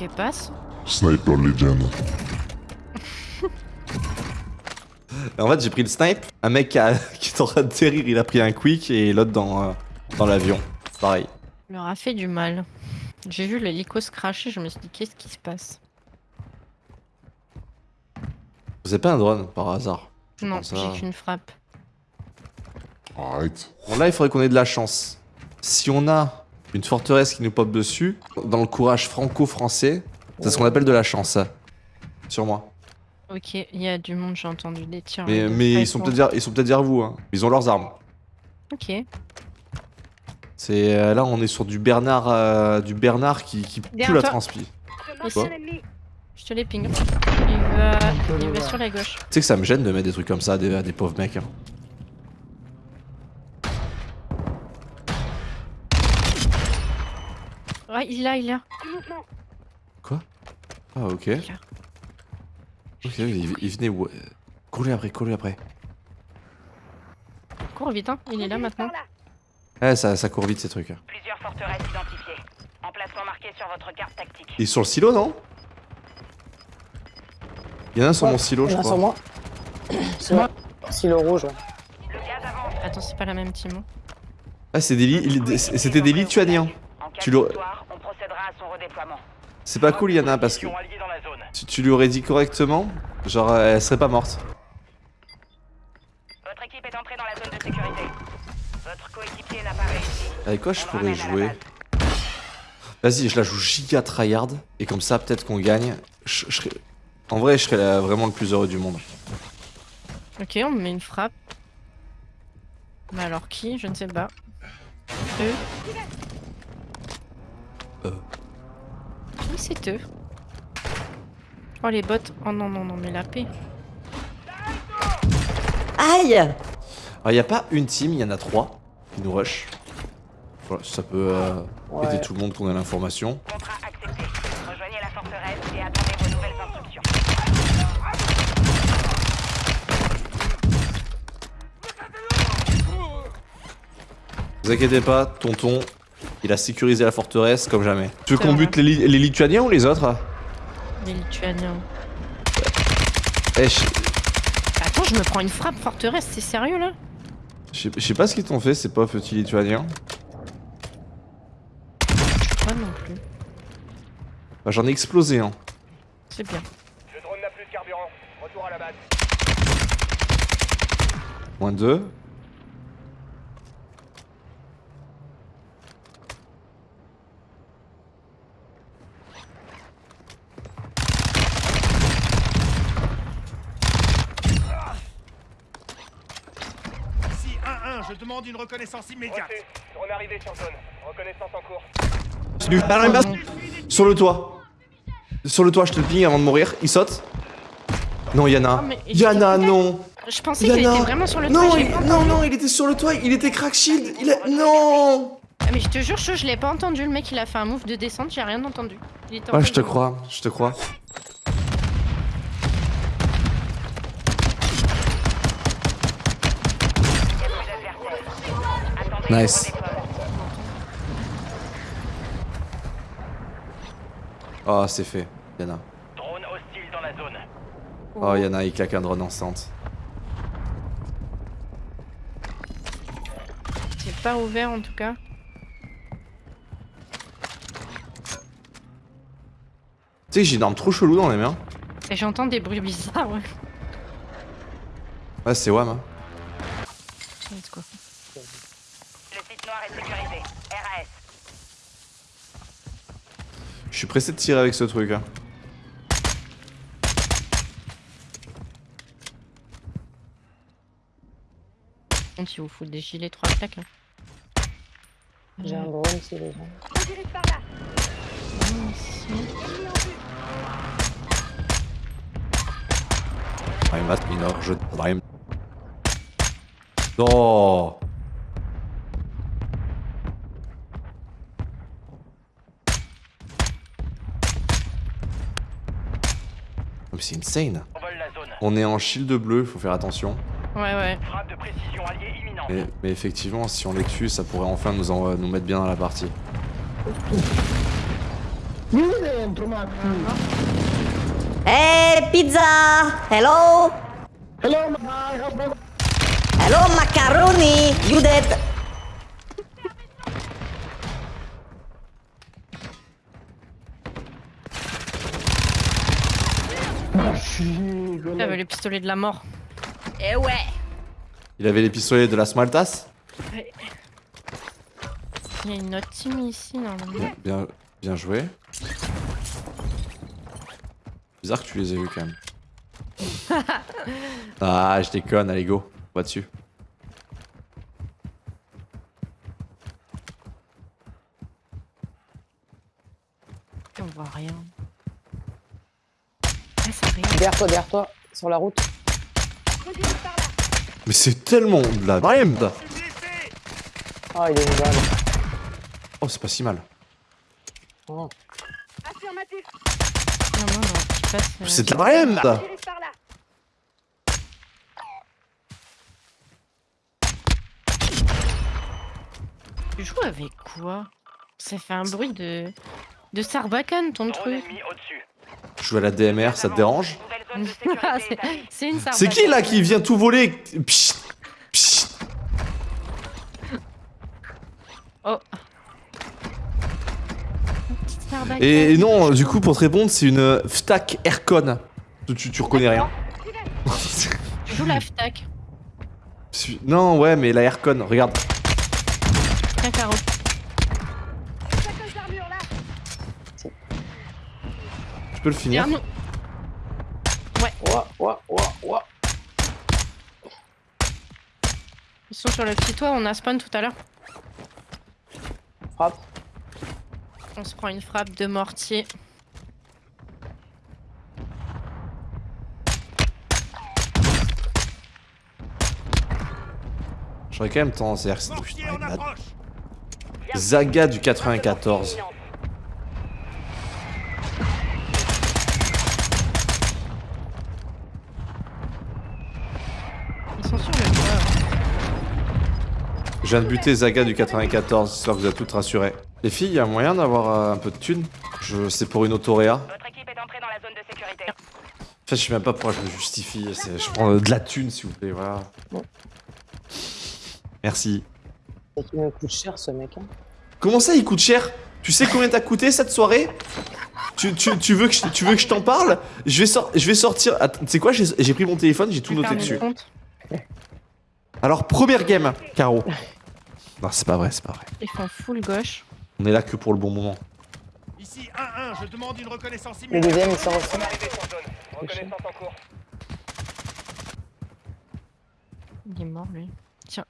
Qu'elle passe Sniper Legend. En fait, j'ai pris le snipe. Un mec qui, a- qui est en train de terrir, il a pris un quick et l'autre dans, euh, dans l'avion. Pareil. Il leur a fait du mal. J'ai vu l'hélico se cracher, je me suis dit qu'est-ce qui se passe? Vous avez pas un drone par hasard Non, j'ai à- qu'une frappe. Arrête. Bon, là, il faudrait qu'on ait de la chance. Si on a une forteresse qui nous pop dessus, dans le courage franco-français, c'est ce qu'on appelle de la chance, ça. Sur moi. Ok, il y a du monde, j'ai entendu des tirs. Mais, mais ils sont peut-être derrière, ils sont peut-être derrière vous. Hein. Ils ont leurs armes. Ok. C'est euh, là, on est sur du Bernard, euh, du Bernard qui, qui pue la transpi. Je te les ping. Il va, il va sur la gauche. Tu sais que ça me gêne de mettre des trucs comme ça à des, à des pauvres mecs. hein. Ouais, il est là, il est là. Ah, ok. Il est là. Ok, il, il venait. ouais. Courez après, courez après. Cours vite, hein. Il est là maintenant. Eh, ça, ça court vite ces trucs. Plusieurs forteresses identifiées. Emplacement marqué sur votre carte tactique. Il est sur le silo, non? Il y en a un sur Ouais, mon silo, Il je y en a sur crois. moi. C'est moi. Silo rouge, ouais. Le gaz avance. Attends, c'est pas la même team. hein. Ah, c'est des li- des- c'était des Lituaniens. Tu l'aurais- à son redéploiement. C'est pas cool, Yana, parce que tu, tu lui aurais dit correctement, genre elle serait pas morte. Votre équipe est entrée dans la zone de sécurité. Votre coéquipier n'a pas réussi. Avec quoi je On pourrais jouer. Vas-y, je la joue giga tryhard, et comme ça, peut-être qu'on gagne. Je, je serais- En vrai, je serais la- vraiment le plus heureux du monde. Ok, on me met une frappe. Mais alors qui? Je ne sais pas. Eux Oui, c'est eux. Oh, les bots. Oh non, non, non, mais la paix. Aïe Alors, y a pas une team, il y en a trois qui nous rush. Voilà, ça peut euh, Ouais. aider tout le monde qu'on ait l'information. Contrat accepté. Rejoignez la forteresse et attendez vos nouvelles instructions. Vous inquiétez pas, tonton, il a sécurisé la forteresse comme jamais. Tu veux qu'on bute les, Lituaniens ou les autres hein Les Lituaniens. Eh, je... Attends, je me prends une frappe forteresse, c'est sérieux là? Je sais, pas ce qu'ils t'ont fait ces pauvres petits Lituaniens. Pas non plus. Bah, J'en ai explosé un. Hein. C'est bien. Carburant. Retour à la base. Moins deux. Demande une reconnaissance immédiate. Reçu. Arrivé sur zone. Reconnaissance en cours. Salut. Ah, non, mais- Sur le toit. Sur le toit, je te le ping avant de mourir. Il saute. Non, Yana. Ah, Yana, non. Je pensais qu'il Yana. était vraiment sur le non, toit. il- pas non, non, il était sur le toit. Il était crack shield. Il a... Non. Ah, mais je te jure, je, je l'ai pas entendu. Le mec, il a fait un move de descente, j'ai rien entendu. Il était en Ouais, train je te crois. Je te crois. Attendez Nice. Oh, c'est fait. Yana. Drone hostile dans la zone. Oh, Yana, il claque un drone instant. C'est pas ouvert en tout cas. Tu sais que j'ai une arme trop chelou dans les mains. Et j'entends des bruits bizarres, ouais. Ouais, c'est WAM. hein. Let's go. Est sécurisé. RAS. Je suis pressé de tirer avec ce truc. Hein. Il vous fout des gilets trois plaques. hein. J'ai un drone, c'est les gens. Heimat, Minor, je Heim. Non Oh, mais C'est insane. On est en shield bleu, faut faire attention. Ouais, ouais. Mais, mais effectivement, si on les tue, ça pourrait enfin nous, en- nous mettre bien dans la partie. Hey, pizza! Hello? Hello, macaroni! You dead? J'avais le pistolet de la mort. Eh ouais Il avait les pistolets de la Smaltas Il y a une autre team ici, normalement. Bien, bien joué. Bizarre que tu les aies vus quand même. ah, je déconne, allez go, va dessus. On voit rien. Ça arrive. Derrière toi, derrière toi, sur la route. Mais c'est tellement de la merde Ah, il est une balle. Oh, c'est pas si mal. Oh. C'est de la merde. Tu joues avec quoi? Ça fait un bruit de. de Sarbacane ton truc. ennemi. Je joue à la DMR, ça te dérange c'est qui là qui vient tout voler Psst, psst. Oh Petite Sarbacane. Et non, du coup, pour te répondre, c'est une FTAC Aircon. Tu, reconnais rien Tu joues la FTAC. Non, ouais, mais la Aircon, regarde. Tiens, Caro. Sacoche d'armure là. Tu peux le finir Regarde-nous. Ouah, ouah, ouah, ouah. Ils sont sur le petit toit, on a spawn tout à l'heure. Frappe. On se prend une frappe de mortier. J'aurais quand même tendance à dire que Zaga du 94. Ils sont sur le toit. Je viens de buter Zaga du 94, j'espère que vous êtes toutes rassurées. Les filles, y a moyen d'avoir euh, un peu de thunes? Je C'est pour une autoréa. Votre équipe est entrée dans la zone de sécurité. En fait, je sais même pas pourquoi je me justifie. Je prends euh, de la thune, s'il vous plaît, voilà. Bon. Merci. Me coûte cher ce mec. Hein. Comment ça, il coûte cher? Tu sais combien t'as coûté cette soirée? Tu, tu- tu veux que je, tu veux que je t'en parle? Je vais, sor- je vais sortir. Tu sais quoi J'ai j'ai pris mon téléphone, j'ai tout noté dessus. Alors, première game, Caro. Non, c'est pas vrai, c'est pas vrai. Ils font full gauche. On est là que pour le bon moment. Ici 1-1, je demande une reconnaissance Le immédiate. deuxième, il zone. Reconnaissance en cours. Il est mort lui. Tiens.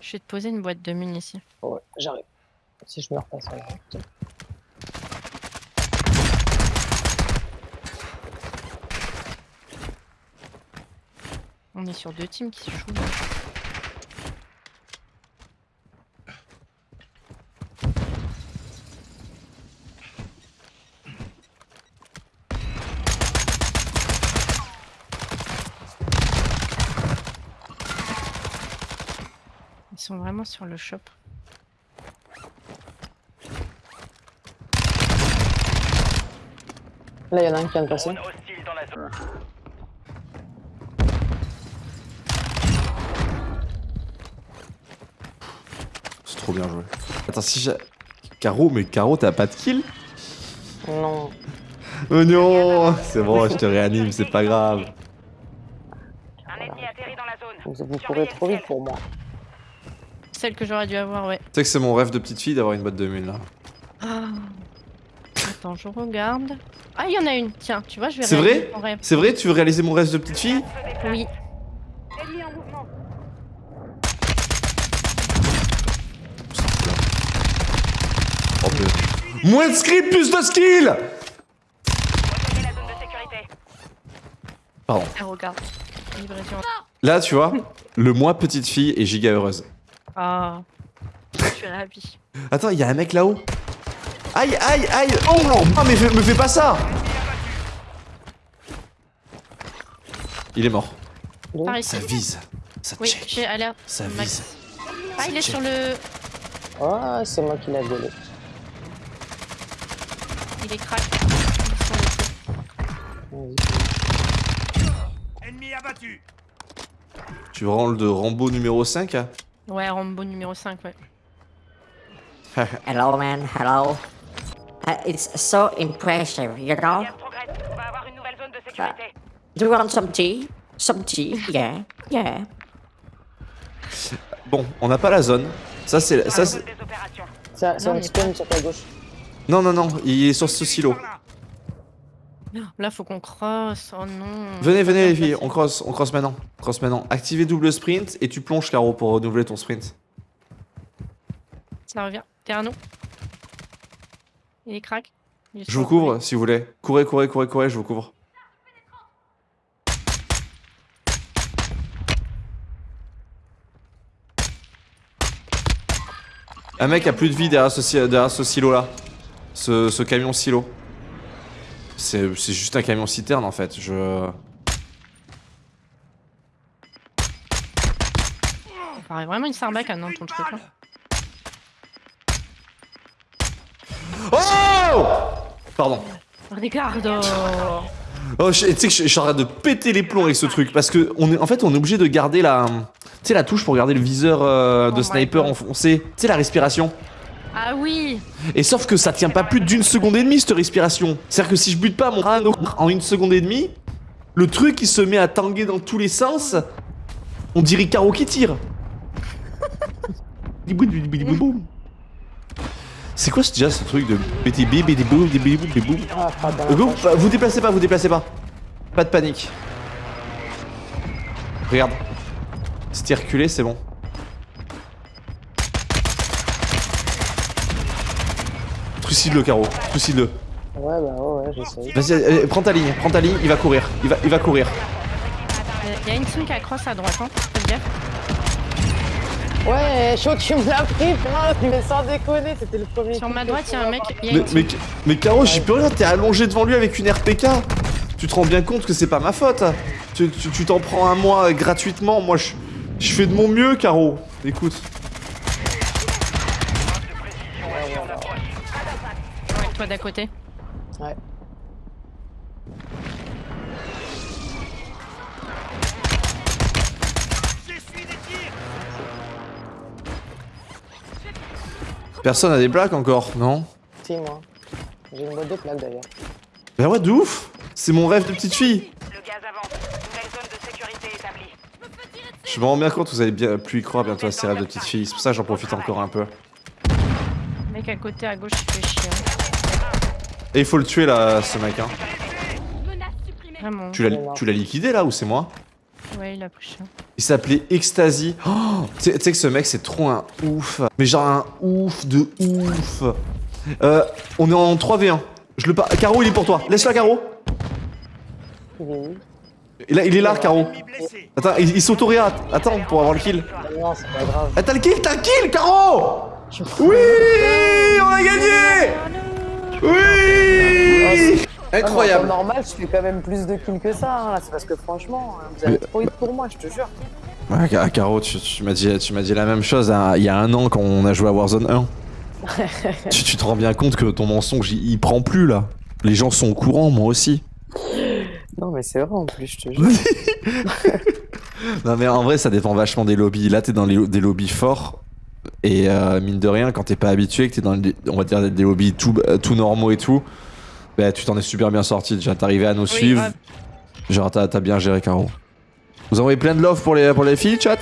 Je vais te poser une boîte de mine ici. Ouais, j'arrive. Si je meurs pas, ça va. On est sur deux teams qui se jouent. Sont vraiment sur le shop. Là, il y en a un qui vient de passer. Drone hostile dans la zone. C'est trop bien joué. Attends, si j'ai. Caro, mais Caro, t'as pas de kill? Non. Oh non C'est bon, je te réanime, c'est pas grave. Un ennemi atterri dans la zone. Vous, vous courez trop vite pour moi. Celle que j'aurais dû avoir, ouais. Tu sais que c'est mon rêve de petite fille d'avoir une boîte de mine là. Ah. Attends, je regarde. Ah, il y en a une. Tiens, tu vois, je vais C'est réaliser vrai mon rêve. C'est vrai, tu veux réaliser mon rêve de petite fille? Oui. Oh. Moins de script, plus de skill. Pardon. Ah. Là, tu vois, le moi petite fille est giga heureuse. Ah. Je suis ravie. Attends, il y a un mec là-haut. Aïe, aïe, aïe Oh non Ah, mais fais- me fais pas ça Il est mort. Par Ça ici. vise. Ça Oui, check. j'ai alerte. Ça Max. vise. Ah, il est check. sur le. Ah, c'est moi qui l'ai gueulé. Il est crack. Ennemi abattu. Tu rends de Rambo numéro 5 hein? Ouais, Rambo numéro 5, ouais. Hello, man. Hello. Uh, it's so impressive, you know? Gaz progresse. On va avoir une nouvelle zone de sécurité. Do you want some tea? Some tea? Yeah, yeah. Bon, on n'a pas la zone. Ça c'est... Ça, la c'est- zone des opérations. Ça, mais spawn sur ta gauche. non, non, non, il est sur ce silo. Là. Faut qu'on crosse. Oh non. Venez, venez les filles, on cross, on cross maintenant. Cross maintenant. Activez double sprint et tu plonges Caro pour renouveler ton sprint. Ça revient. Derrière nous. Il est crack. Il est Je vous couvre si vous voulez. Courez, courez, courez, courez, je vous couvre. Un mec a plus de vie derrière ce, si- derrière ce silo là. Ce, ce camion silo. C'est juste un camion citerne en fait. Je. Ça paraît vraiment une sarbacane, non, ton truc là. Oh Pardon. Ricardo Oh, je- tu sais que je, suis en train de péter les plombs avec ce truc parce que on est, en fait, on est obligé de garder la, tu sais, la touche pour garder le viseur euh, de Oh sniper enfoncé. Tu sais, la respiration. Ah oui Et sauf que ça tient pas plus d'une seconde et demie cette respiration. C'est-à-dire que si je bute pas mon crâne en une seconde et demie, le truc il se met à tanguer dans tous les sens. On dirait Caro qui tire. C'est quoi ce- déjà ce truc de Ah, vous déplacez pas, vous déplacez pas. Pas de panique. Regarde. T'es reculé, c'est bon. Trucide-le, Caro. Trucide-le. Ouais, bah ouais, ouais, j'essaye. Vas-y, euh, prends ta ligne, prends ta ligne, il va courir. Il va, il va courir. Il y a une team qui a cross à droite, hein. Faites gaffe. Ouais, chaud, tu me l'as pris, putain, mais sans déconner, c'était le premier. Sur ma droite, il y a un mec. y a Mais, mais, mais Caro, j'y peux rien, t'es allongé devant lui avec une RPK. Tu te rends bien compte que c'est pas ma faute. Tu tu- tu t'en prends un mois gratuitement. Moi, je, je fais de mon mieux, Caro. Écoute. Toi d'à côté. Ouais. J'essuie des tirs. Personne a des plaques encore, non Si, moi. J'ai une boîte de plaques d'ailleurs. Bah ouais, de ouf C'est mon rêve de petite fille Le gaz avance. Nouvelle zone de sécurité établie. Je me rends bien compte que vous allez bien, plus y croire bientôt à ces rêves de petite fille. C'est pour ça que j'en profite encore un peu. Le mec à côté à gauche, il fait chier. Et il faut le tuer là, ce mec. Hein. Vraiment. Tu l'as tu l'as liquidé là ou c'est moi? Ouais, il a pris cher. Il s'appelait Ecstasy. Oh, tu sais que ce mec c'est trop un ouf. Mais genre un ouf de ouf. Euh, on est en 3v1. Je le par... Caro il est pour toi. Laisse-la Caro. Il est où Et là, il est là Caro. Attends, il, il s'auto-réa. Attends pour avoir le kill. Ah Non, c'est pas grave. Ah, t'as le kill, t'as le kill Caro Oui On a gagné En Incroyable normal, je fais quand même plus de kills que ça. hein. C'est parce que franchement, hein, vous avez trop eu pour moi, je te jure. Ouais, Ca- Caro, tu, tu m'as dit, tu m'as dit la même chose hein, il y a un an quand on a joué à Warzone 1. tu, tu te rends bien compte que ton mensonge, il, il prend plus là. Les gens sont au courant, moi aussi. Non, mais c'est vrai en plus, je te jure. Non mais en vrai, ça dépend vachement des lobbies. Là, t'es dans les, des lobbies forts. Et euh, mine de rien, quand t'es pas habitué, que t'es dans des, on va dire des lobbies tout, euh, tout normaux et tout, bah, tu t'en es super bien sorti. Déjà, t'arrivais à nous suivre. grave. Genre, t'as t'as bien géré, Caro. Vous envoyez plein de love pour les, pour les filles, chat?